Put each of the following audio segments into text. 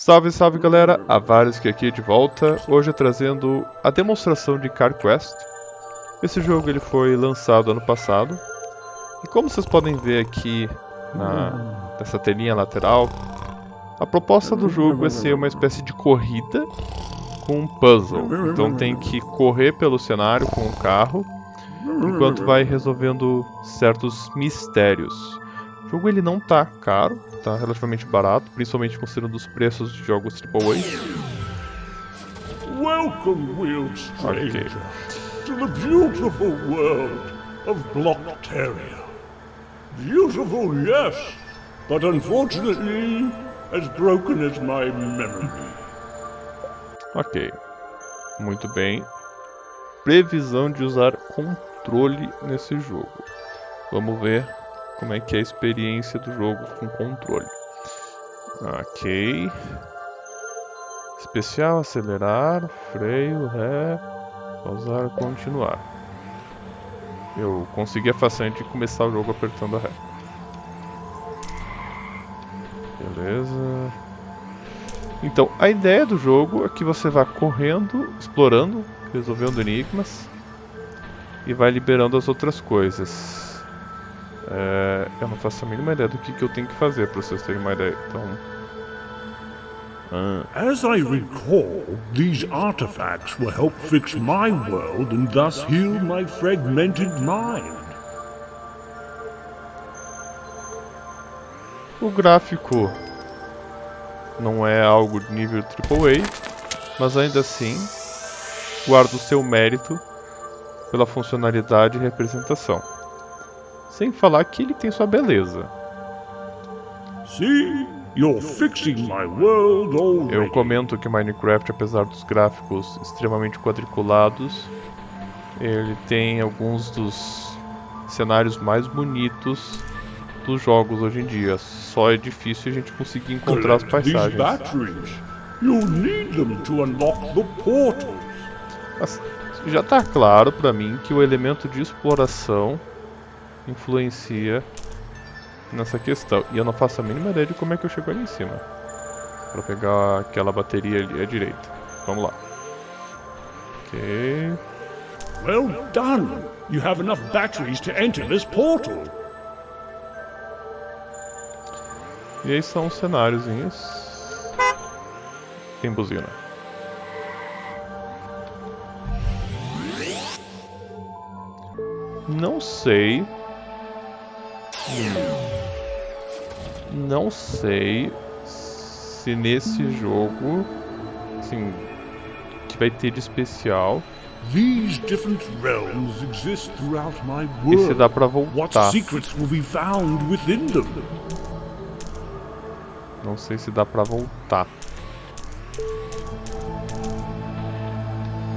Salve, salve galera, Avares aqui de volta, hoje trazendo a demonstração de Car Quest. Esse jogo ele foi lançado ano passado, e como vocês podem ver aqui na, nessa telinha lateral, a proposta do jogo é ser uma espécie de corrida com um puzzle. Então tem que correr pelo cenário com o carro, enquanto vai resolvendo certos mistérios. O jogo ele não tá caro, tá relativamente barato, principalmente considerando os preços de jogos AAA. Welcome, wheeled stranger, Okay. to the beautiful world of Blockteria. Beautiful, yes, but unfortunately as broken as my memory. Ok, muito bem. Previsão de usar controle nesse jogo. Vamos ver como é que é a experiência do jogo com controle. Ok. Especial, acelerar, freio, ré, pausar, continuar. Eu consegui a façanha de começar o jogo apertando a ré. Beleza. Então, a ideia do jogo é que você vá correndo, explorando, resolvendo enigmas e vai liberando as outras coisas. É, eu não faço a mínima ideia do que, que eu tenho que fazer para vocês terem uma ideia. Então, ah, As I recall, these artifacts will help fix my world and thus heal my fragmented mind. o gráfico não é algo de nível AAA, mas ainda assim guarda o seu mérito pela funcionalidade e representação. Sem falar que ele tem sua beleza. See? You're fixing my world already. Eu comento que Minecraft, apesar dos gráficos extremamente quadriculados, ele tem alguns dos cenários mais bonitos dos jogos hoje em dia. Só é difícil a gente conseguir encontrar as paisagens. Mas já tá claro pra mim que o elemento de exploração influencia nessa questão. E eu não faço a mínima ideia de como é que eu chego ali em cima. Pra pegar aquela bateria ali à direita. Vamos lá. Ok. Well done. You have enough batteries to enter this portal. E aí são os cenáriozinhos. Tem buzina. Não sei. Não sei se nesse jogo, assim, que vai ter de especial These different realms exist throughout my e se dá world. pra What voltar. secrets will be found within them? Não sei se dá pra voltar.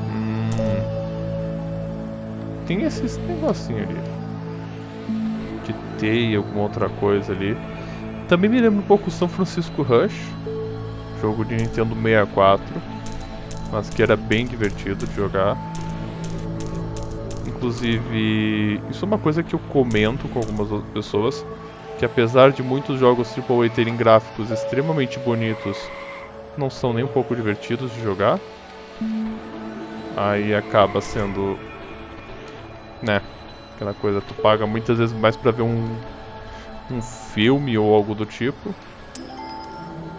Hum. Tem esses negocinho ali. De teia, alguma outra coisa ali. Também me lembra um pouco São Francisco Rush. Jogo de Nintendo 64. Mas que era bem divertido de jogar. Inclusive, isso é uma coisa que eu comento com algumas outras pessoas que apesar de muitos jogos AAA terem gráficos extremamente bonitos, não são nem um pouco divertidos de jogar. Aí acaba sendo, né, aquela coisa, tu paga muitas vezes mais pra ver um, um filme ou algo do tipo.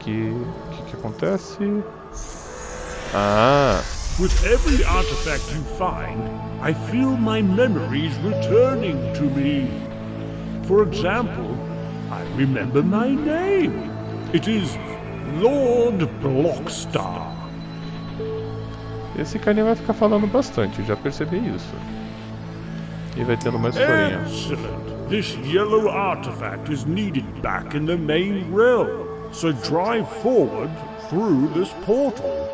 Que, que que acontece? Ah, With every artifact you find, I feel my memories returning to me. For example, I remember my name. It is Lord Blockstar. esse carinha vai ficar falando bastante, já percebi isso. E vai tendo mais historinha. Excellent. This yellow artifact is needed back in the main realm. So drive forward through this portal.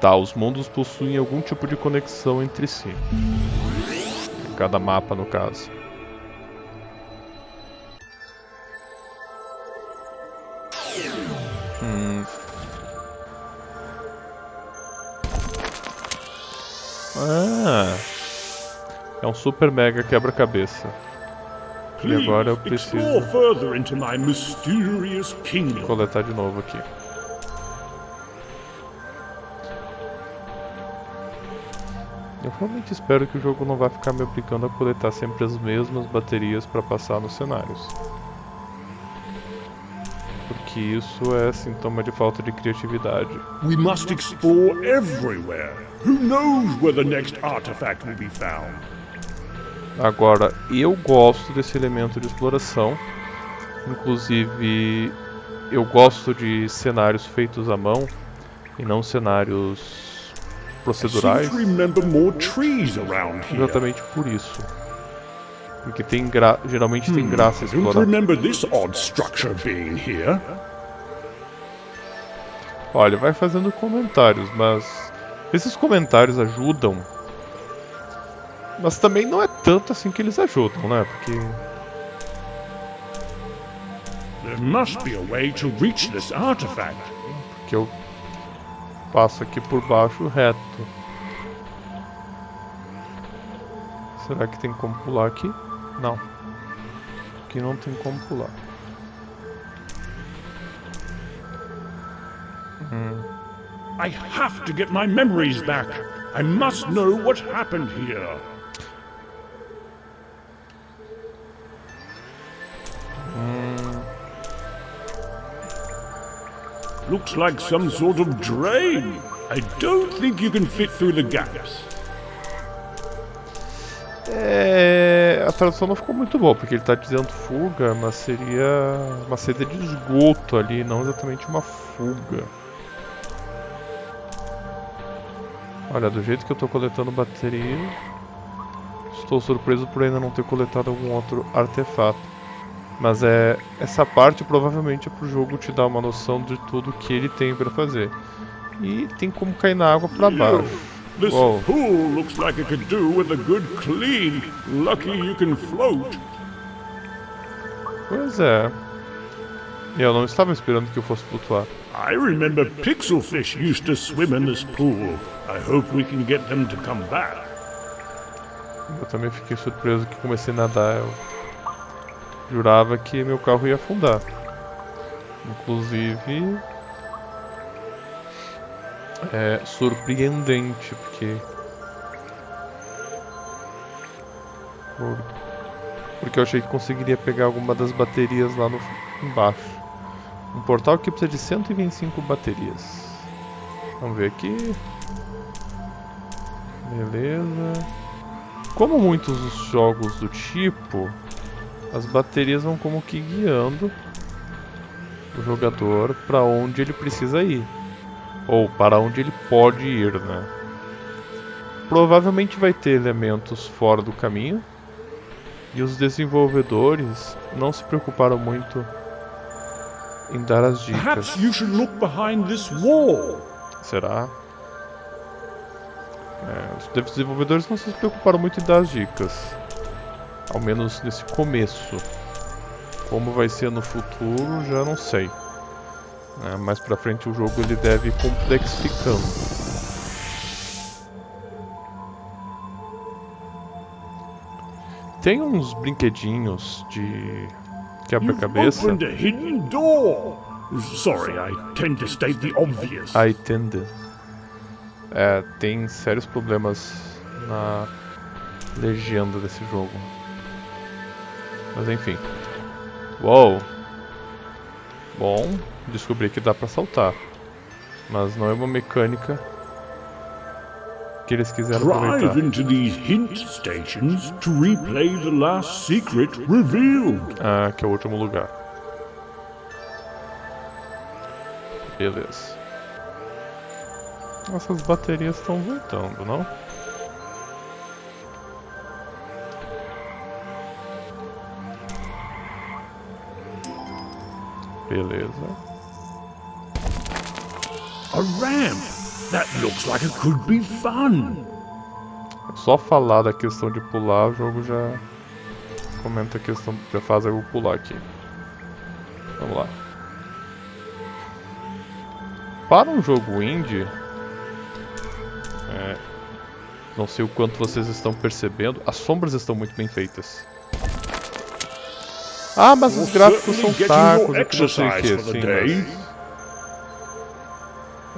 Tá, os mundos possuem algum tipo de conexão entre si. Cada mapa, no caso. Hum. Ah! É um super mega quebra-cabeça. E agora eu preciso coletar de novo aqui. Eu realmente espero que o jogo não vá ficar me obrigando a coletar sempre as mesmas baterias para passar nos cenários. Porque isso é sintoma de falta de criatividade. We must explore everywhere. Who knows where the next artifact will be found? Agora, eu gosto desse elemento de exploração. Inclusive, eu gosto de cenários feitos à mão e não cenários procedurais. Exatamente por isso. Porque tem gra geralmente tem hmm, graça explorar. Olha, vai fazendo comentários, mas esses comentários ajudam. Mas também não é tanto assim que eles ajudam, né? Porque There must be a way to reach this artifact. Porque eu Passa aqui por baixo reto. Será que tem como pular aqui? Não. Aqui não tem como pular. Hum. I have to get my memories back. I must know what happened here. Looks like some sort of drain. I don't think you can fit through the gaps. É, a tradução não ficou muito boa, porque ele está dizendo fuga, mas seria uma saída de esgoto ali, não exatamente uma fuga. Olha, do jeito que eu estou coletando bateria, estou surpreso por ainda não ter coletado algum outro artefato. Mas é essa parte provavelmente é pro jogo te dar uma noção de tudo que ele tem para fazer. E tem como cair na água para baixo. This Whoa. pool looks like it could do with a good clean. Lucky you can float. Pois é. Eu não estava esperando que eu fosse flutuar. I remember pixelfish used to swim in this pool. I hope we can get them to come back. Eu também fiquei surpreso que comecei a nadar. Eu Jurava que meu carro ia afundar. Inclusive... É surpreendente, porque... Porque eu achei que conseguiria pegar alguma das baterias lá no, embaixo. Um portal que precisa de 125 baterias. Vamos ver aqui. Beleza. Como muitos jogos do tipo, as baterias vão como que guiando o jogador para onde ele precisa ir. Ou para onde ele pode ir, né? Provavelmente vai ter elementos fora do caminho. E os desenvolvedores não se preocuparam muito em dar as dicas. Será? É, os desenvolvedores não se preocuparam muito em dar as dicas. Ao menos nesse começo. Como vai ser no futuro, já não sei. É, mais pra frente o jogo ele deve ir complexificando. Tem uns brinquedinhos de quebra-cabeça. Sorry, I tend to state the obvious. I tend. É, tem sérios problemas na legenda desse jogo. Mas enfim. Uou! Bom, descobri que dá pra saltar. Mas não é uma mecânica que eles quiseram Drive aproveitar. into these hint stations to replay the last secret revealed. Ah, que é o último lugar. Beleza. Essas baterias estão voltando, não? Beleza. A ramp. That looks like it could be fun. Só falar da questão de pular, o jogo já comenta a questão, já faz eu pular aqui. Vamos lá. Para um jogo indie, é, não sei o quanto vocês estão percebendo, as sombras estão muito bem feitas. Ah, mas os gráficos são tacos e que não sei o que, sim, mas...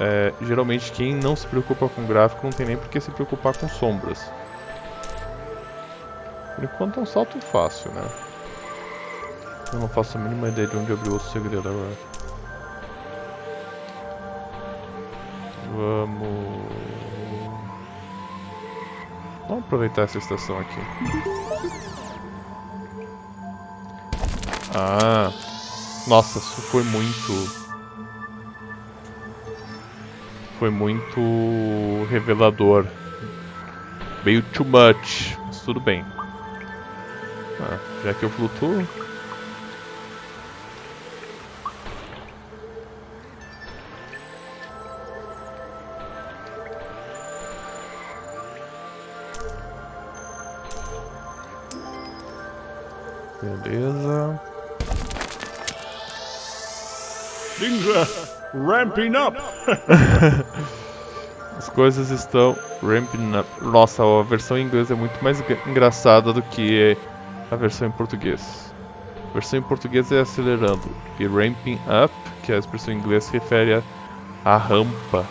é, geralmente quem não se preocupa com gráfico não tem nem por que se preocupar com sombras. Por enquanto é um salto fácil, né? Eu não faço a mínima ideia de onde abriu outro segredo agora. Vamos... Vamos aproveitar essa estação aqui. Ah... Nossa, isso foi muito... Foi muito revelador. Meio too much, mas tudo bem. Ah, já que eu flutuo... Beleza. Ramping up. As coisas estão ramping up. Nossa, a versão em inglês é muito mais engraçada do que a versão em português. A versão em português é acelerando. E ramping up, que é a expressão em inglês, se refere a, rampa.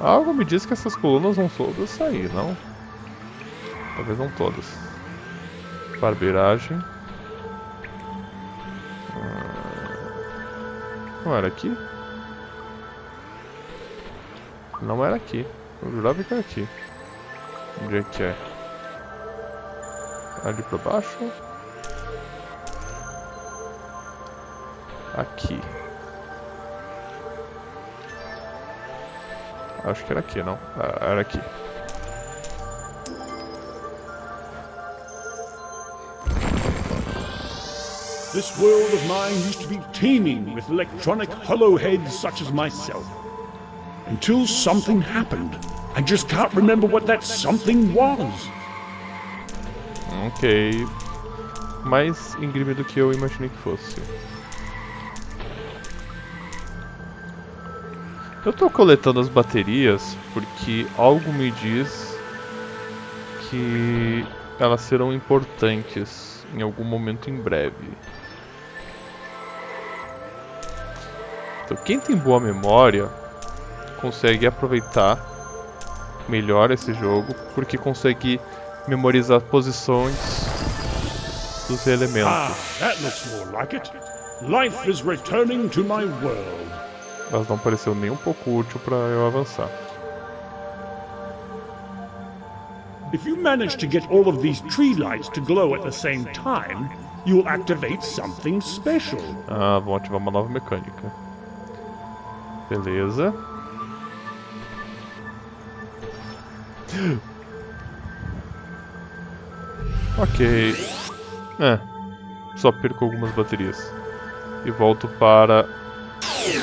Algo me diz que essas colunas vão todas sair, não? Talvez não todas. Barbeiragem. Não era aqui? Não era aqui. Eu jurava que era aqui. Onde é que é? Ali pra baixo? Aqui. Acho que era aqui, não? Ah, era aqui. This world of mine used to be teeming with electronic hollowheads such as myself. Until something happened. I just can't remember what that something was. Ok. Mais íngreme do que eu imaginei que fosse. Eu tô coletando as baterias porque algo me diz que elas serão importantes em algum momento em breve. Então, quem tem boa memória consegue aproveitar melhor esse jogo, porque consegue memorizar posições dos elementos. Ah, that looks more like it. Life is returning to my world. Elas não pareceu nem um pouco útil para eu avançar. If you manage to get all of these tree lights to glow at the same time, you'll activate something special. Ah, vão ativar uma nova mecânica. Beleza. Ok. É. Só perco algumas baterias. E volto para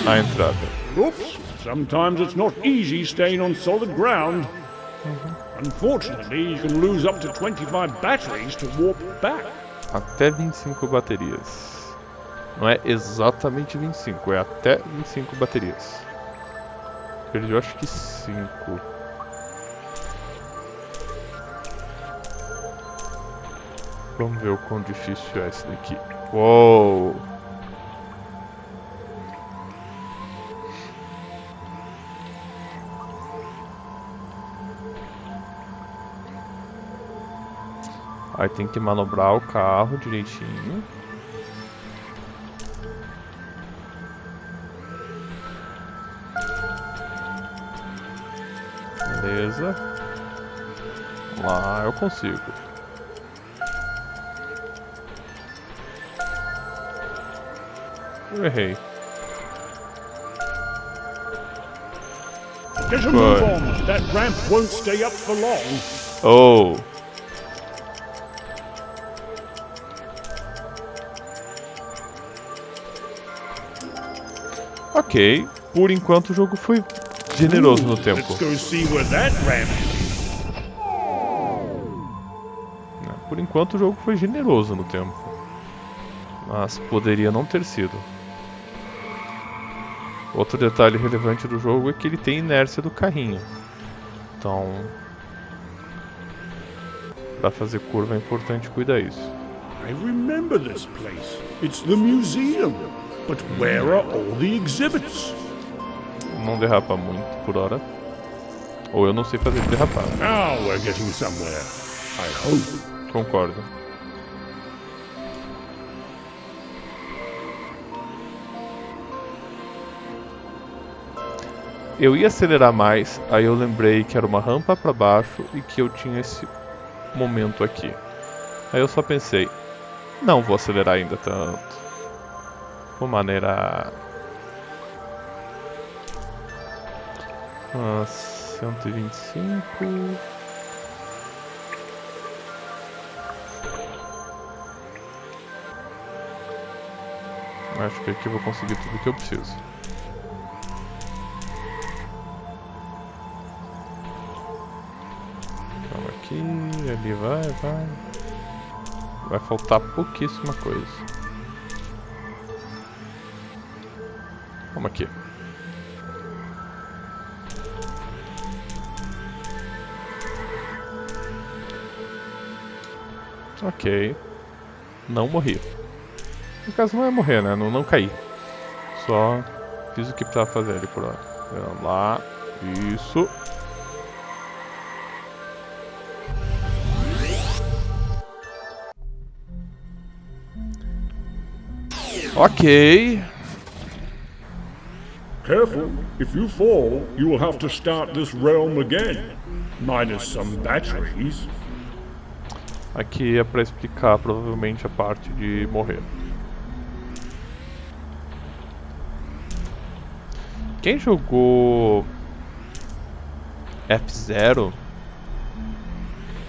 a entrada. Oops. Sometimes it's not easy staying on solid ground. Unfortunately, you can lose up to 25 batteries to warp back. Até 25 baterias. Não é exatamente 25, é até 25 baterias. Perdi, acho que 5. Vamos ver o quão difícil é esse daqui. Uou! Aí tem que manobrar o carro direitinho. Beleza. Lá eu consigo. Eu errei. Get a move on. That ramp won't stay up for long. Oh. Ok, por enquanto o jogo foi generoso no tempo. Por enquanto o jogo foi generoso no tempo. Mas poderia não ter sido. Outro detalhe relevante do jogo é que ele tem inércia do carrinho. Então, para fazer curva é importante cuidar isso. I remember this place. It's the museum. But where are all the exhibits? Não derrapa muito por hora. Ou eu não sei fazer derrapar. Now we're getting somewhere. I hope. Concordo. Eu ia acelerar mais, aí eu lembrei que era uma rampa para baixo e que eu tinha esse momento aqui. Aí eu só pensei, não vou acelerar ainda tanto. Vou maneirar. Ah, 125. Acho que aqui eu vou conseguir tudo que eu preciso. Calma aqui, ali vai, vai. Vai faltar pouquíssima coisa. Vamos aqui. Ok. Não morri. No caso não é morrer, né? Não, não caí. Só fiz o que precisava fazer ali por hora. Vamos lá. Isso. Ok. Careful. If you fall, you will have to start this realm again. Minus some batteries. Aqui é pra explicar provavelmente a parte de morrer. Quem jogou F0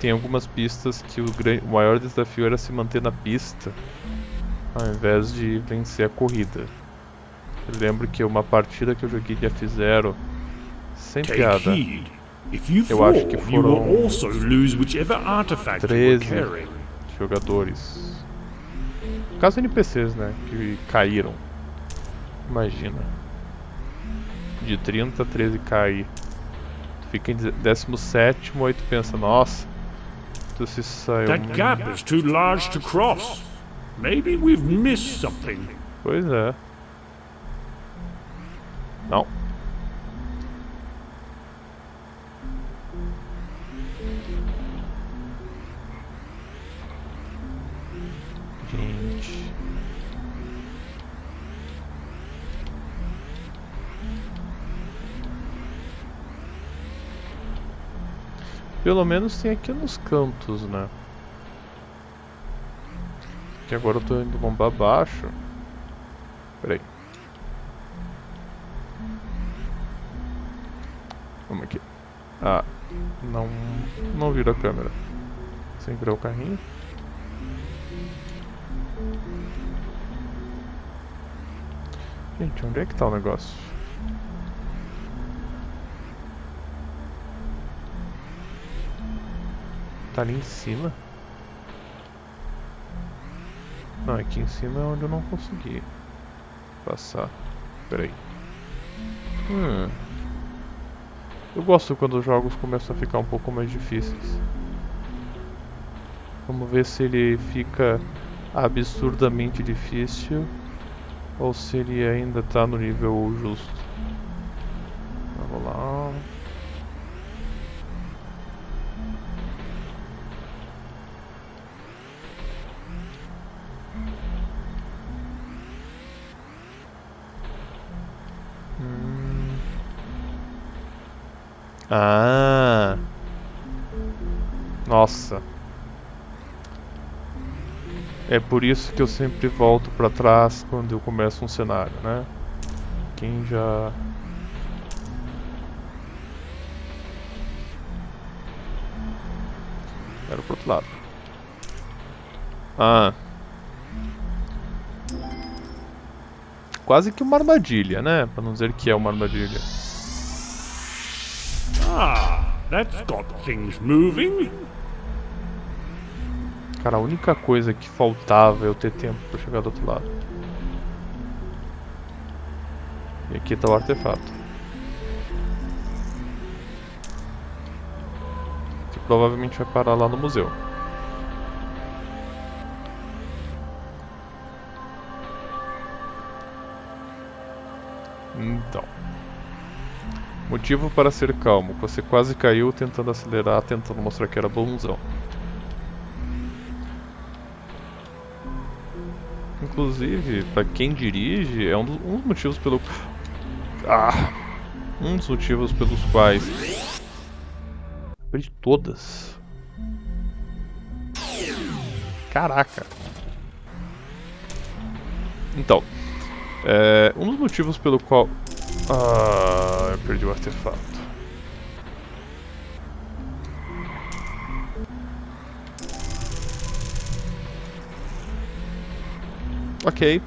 tem algumas pistas que o, o maior desafio era se manter na pista ao invés de vencer a corrida. Eu lembro que uma partida que eu joguei de F0 sem piada. Eu acho que foram 13 jogadores. No caso NPCs, né? Que caíram. Imagina. De 30 a 13 cair. Tu fica em 17 aí tu pensa, nossa. Tu se saiu. That gap is too large to cross. Maybe we've missed something. Pois é. Não. Pelo menos tem aqui nos cantos, né? Que agora eu tô indo bombar baixo. Peraí. Vamos aqui. Ah, não, não vira a câmera. Sem virar o carrinho. Gente, onde é que tá o negócio? Tá ali em cima? Não, aqui em cima é onde eu não consegui passar. Peraí. Hum. Eu gosto quando os jogos começam a ficar um pouco mais difíceis. Vamos ver se ele fica absurdamente difícil ou se ele ainda está no nível justo. Ah. Nossa. É por isso que eu sempre volto para trás quando eu começo um cenário, né? Quem já Era pro outro lado. Ah. Quase que uma armadilha, né? Pra não dizer que é uma armadilha. That's got things moving. Cara, a única coisa que faltava é eu ter tempo pra chegar do outro lado. E aqui tá o artefato. Que provavelmente vai parar lá no museu. Então. Motivo para ser calmo. Você quase caiu tentando acelerar, tentando mostrar que era bonzão. Inclusive, para quem dirige, é um dos, um dos motivos pelo... Ah! Um dos motivos pelos quais... Perdi todas. Caraca. Então, é, um dos motivos pelo qual... Ah, eu perdi o artefato. Ok.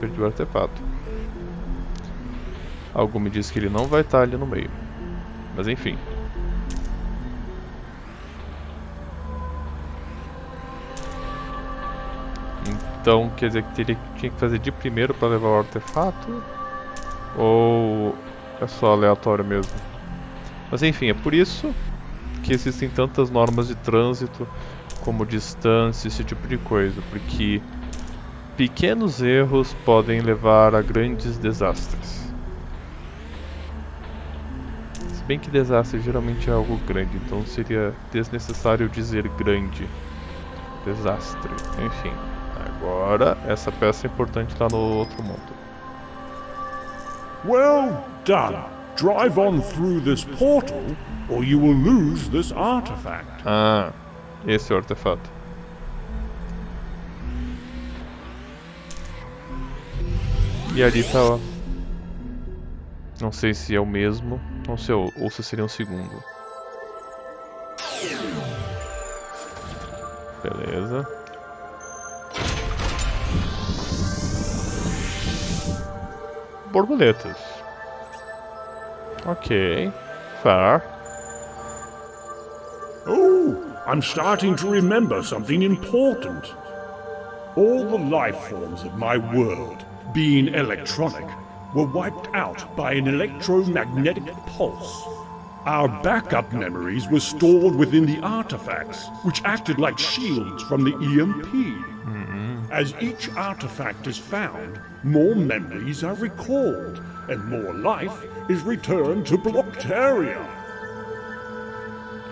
Perdi o artefato. Algo me diz que ele não vai estar ali no meio. Mas enfim. Então quer dizer que teria, tinha que fazer de primeiro para levar o artefato? Ou é só aleatório mesmo? Mas enfim, é por isso que existem tantas normas de trânsito, como distância, esse tipo de coisa, porque pequenos erros podem levar a grandes desastres. Se bem que desastre geralmente é algo grande, então seria desnecessário dizer grande. Desastre, enfim. Agora, essa peça é importante lá no outro mundo. Well done. Drive on through this portal, or you will lose this artifact. Ah, esse é o artefato. E ali tá, ó. Não sei se é o mesmo, não sei, ou se seria um segundo. Beleza. Borboletas. Ok, fair. Oh, I'm starting to remember something important. All the life forms of my world, being electronic, were wiped out by an electromagnetic pulse. Our backup memories were stored within the artifacts, which acted like shields from the EMP. As each artifact is found, more memories are recalled, and more life is returned to Bloctaria.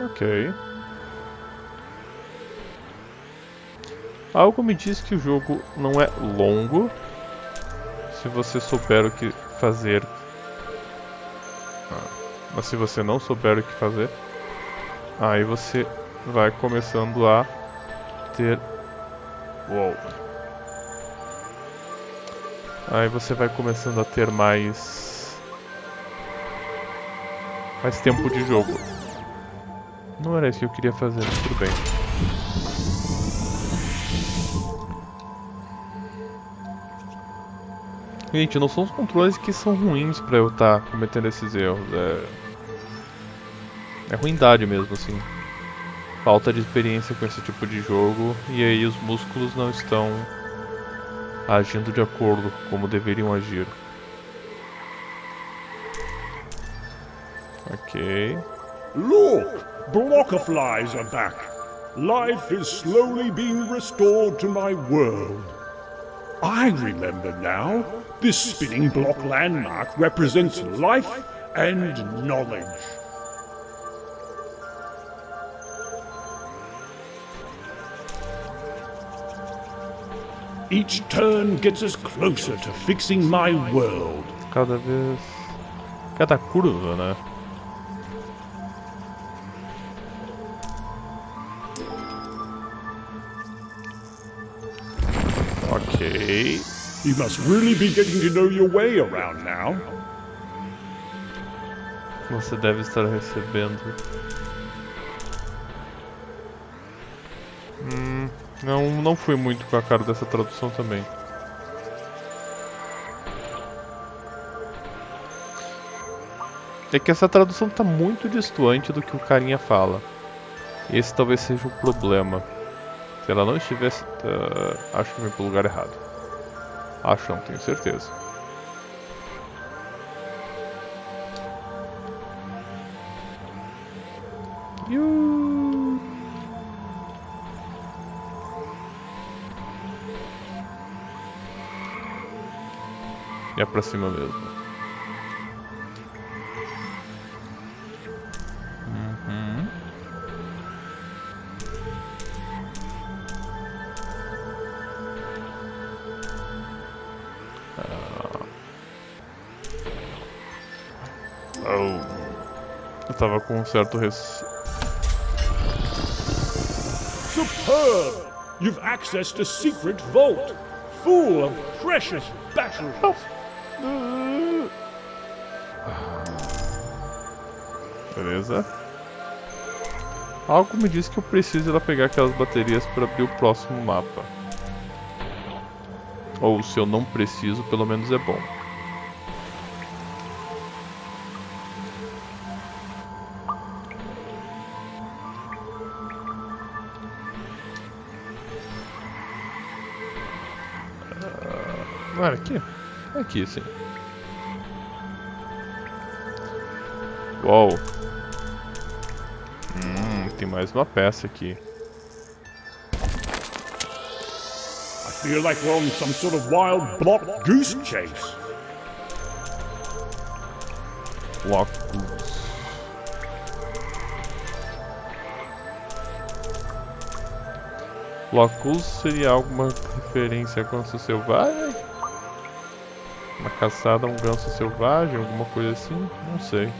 Ok. Algo me diz que o jogo não é longo se você souber o que fazer. Ah, mas se você não souber o que fazer, aí você vai começando a ter. Uou. Aí você vai começando a ter mais... Mais tempo de jogo. Não era isso que eu queria fazer, mas tudo bem. Gente, não são os controles que são ruins pra eu estar tá cometendo esses erros. É... É ruindade mesmo, assim. Falta de experiência com esse tipo de jogo. E aí os músculos não estão agindo de acordo como deveriam agir. Ok. Look! Blockaflies are back. Life is slowly being restored to my world. I remember now. This spinning block landmark represents life and knowledge. Each turn gets us closer to fixing my world. Cada vez. Cada curva, né? Ok. You must really be getting to know your way around now. Você deve estar recebendo. Hum. Não, não fui muito com a cara dessa tradução também. É que essa tradução está muito distante do que o carinha fala. Esse talvez seja o problema. Se ela não estivesse... Uh, acho que vem pro lugar errado. Acho, não tenho certeza. É pra cima mesmo. Uhum. Ah. Oh. Eu tava com um certo receio. Superb! You've accessed a secret vault, full of precious batteries. Beleza. Algo me diz que eu preciso ir lá pegar aquelas baterias para abrir o próximo mapa. Ou se eu não preciso, pelo menos é bom. Ah, aqui? Aqui, sim. Uou. Hum, tem mais uma peça aqui. I feel like we're on some sort of wild block goose chase. Block Goose. Block Goose seria alguma referência a ganso selvagem? Uma caçada a um ganso selvagem, alguma coisa assim? Não sei.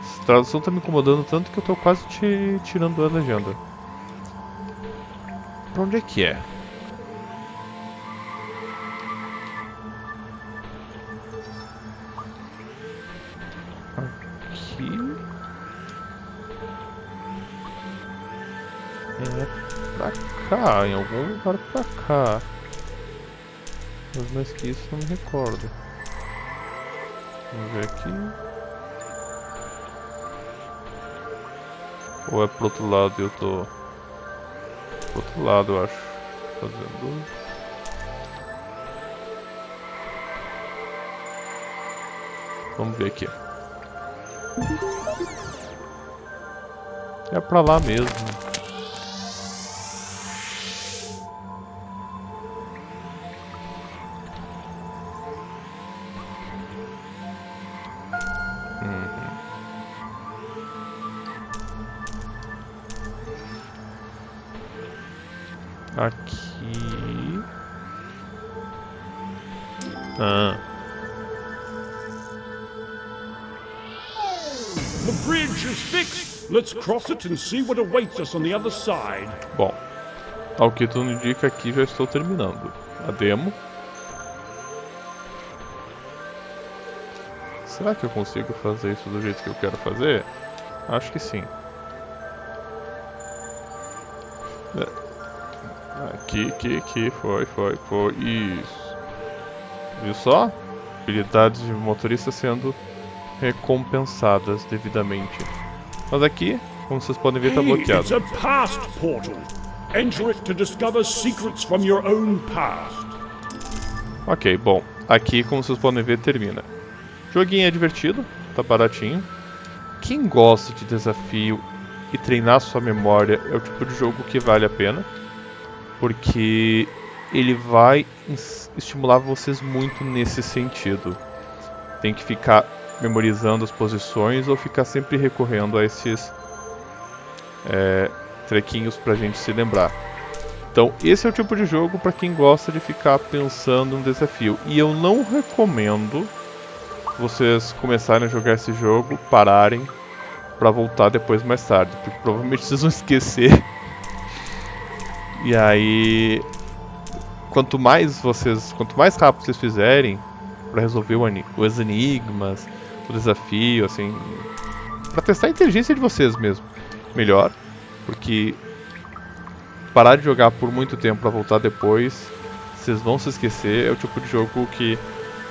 Essa tradução tá me incomodando tanto que eu tô quase te tirando a legenda. Pra onde é que é? Aqui. É pra cá, em algum lugar pra cá. Mas mais que isso não me recordo. Vamos ver aqui. Ou é pro outro lado e eu tô... Pro outro lado, eu acho. Fazendo... Vamos ver aqui. É pra lá mesmo. Ah. The bridge is fixed. Let's cross it and see what awaits us on the other side. Bom, ao que tudo indica aqui já estou terminando a demo. Será que eu consigo fazer isso do jeito que eu quero fazer? Acho que sim. É. Aqui, aqui, aqui, foi, foi, foi, isso. Viu só? Habilidades de motorista sendo recompensadas devidamente. Mas aqui, como vocês podem ver, está Hey, it's bloqueado. a past portal. Enter it to discover secrets from your own past. Ok, bom. Aqui, como vocês podem ver, termina. Joguinho é divertido, tá baratinho. Quem gosta de desafio e treinar sua memória é o tipo de jogo que vale a pena. Porque ele vai estimular vocês muito nesse sentido. Tem que ficar memorizando as posições ou ficar sempre recorrendo a esses é, trequinhos pra gente se lembrar. Então, esse é o tipo de jogo para quem gosta de ficar pensando no desafio. E eu não recomendo vocês começarem a jogar esse jogo, pararem para voltar depois mais tarde, porque provavelmente vocês vão esquecer. E aí, quanto mais vocês, quanto mais rápido vocês fizerem para resolver os enigmas, o desafio, assim, para testar a inteligência de vocês mesmo, melhor, porque parar de jogar por muito tempo para voltar depois, vocês vão se esquecer. É o tipo de jogo que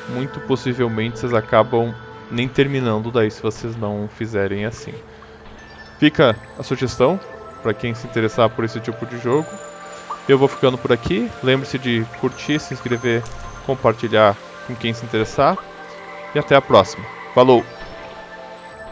muito possivelmente vocês acabam nem terminando daí se vocês não fizerem assim. Fica a sugestão para quem se interessar por esse tipo de jogo. Eu vou ficando por aqui. Lembre-se de curtir, se inscrever, compartilhar com quem se interessar. E até a próxima. Falou!